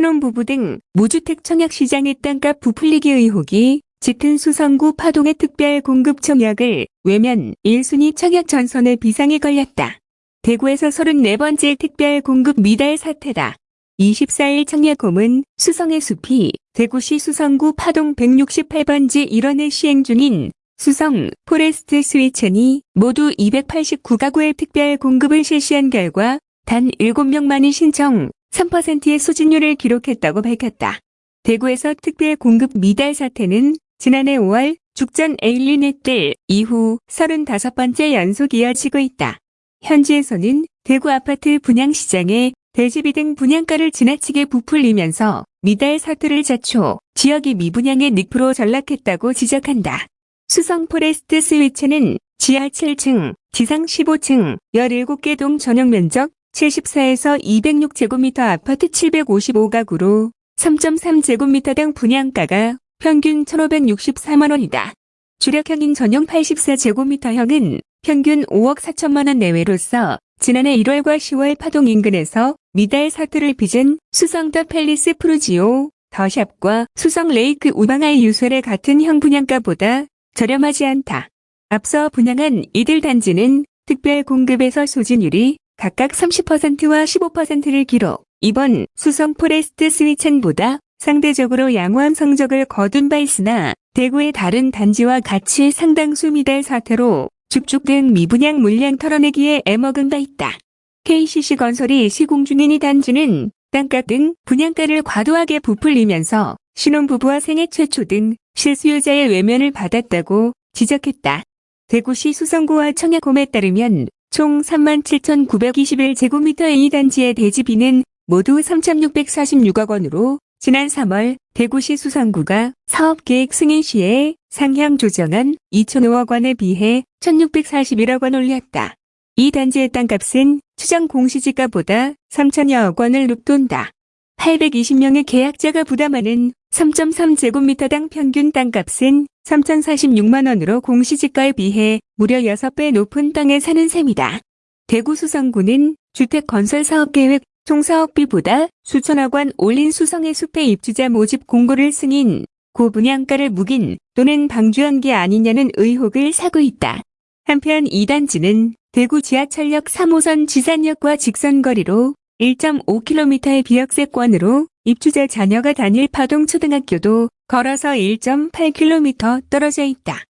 신혼부부 등 무주택 청약시장이 땅값 부풀리기 의혹이 짙은 수성구 파동의 특별 공급 청약을 외면 1순위 청약 전선에 비상이 걸렸다. 대구에서 34번째 특별 공급 미달 사태다. 24일 청약홈은 수성의 숲이 대구시 수성구 파동 168번지 1원에 시행 중인 수성 포레스트 스위첸이 모두 289가구의 특별 공급을 실시한 결과 단 7명만이 신청 3%의 소진율을 기록했다고 밝혔다. 대구에서 특별 공급 미달 사태는 지난해 5월 죽전 에일린의 뜰 이후 35번째 연속 이어지고 있다. 현지에서는 대구 아파트 분양 시장에 대지비 등 분양가를 지나치게 부풀리면서 미달 사태를 자초 지역이 미분양의 늪으로 전락했다고 지적한다. 수성 포레스트 스위첸은 지하 7층, 지상 15층, 17개 동 전용 면적 74에서 206제곱미터 아파트 755가구로 3.3제곱미터당 분양가가 평균 1,564만원이다. 주력형인 전용 84제곱미터형은 평균 5억 4천만원 내외로서 지난해 1월과 10월 파동 인근에서 미달 사태를 빚은 수성 더 팰리스 푸르지오, 더샵과 수성 레이크 우방아이유쉘의 같은 형 분양가보다 저렴하지 않다. 앞서 분양한 이들 단지는 특별 공급에서 소진율이 각각 30%와 15%를 기록. 이번 수성 포레스트 스위첸보다 상대적으로 양호한 성적을 거둔 바 있으나 대구의 다른 단지와 같이 상당수 미달 사태로 등 미분양 물량 털어내기에 애먹은 바 있다. KCC 건설이 시공 중인 이 단지는 땅값 등 분양가를 과도하게 부풀리면서 신혼부부와 생애 최초 등 실수요자의 외면을 받았다고 지적했다. 대구시 수성구와 청약홈에 따르면 총 37,921제곱미터의 이 단지의 대지비는 모두 3,646억 원으로 지난 3월 대구시 수성구가 사업계획 승인 시에 상향 조정한 2,005억 원에 비해 1,641억 원 올렸다. 이 단지의 땅값은 추정 공시지가보다 3천여억 원을 높돈다. 820명의 계약자가 부담하는 3.3제곱미터당 평균 땅값은 3,046만 원으로 공시지가에 비해 무려 6배 높은 땅에 사는 셈이다. 대구 수성구는 주택건설사업계획 총사업비보다 수천억 원 올린 수성의 숲의 입주자 모집 공고를 승인, 고분양가를 묵인 또는 방주한 게 아니냐는 의혹을 사고 있다. 한편 이 단지는 대구 지하철역 3호선 지산역과 직선거리로 1.5km의 비역세권으로 입주자 자녀가 다닐 파동 초등학교도 걸어서 1.8km 떨어져 있다.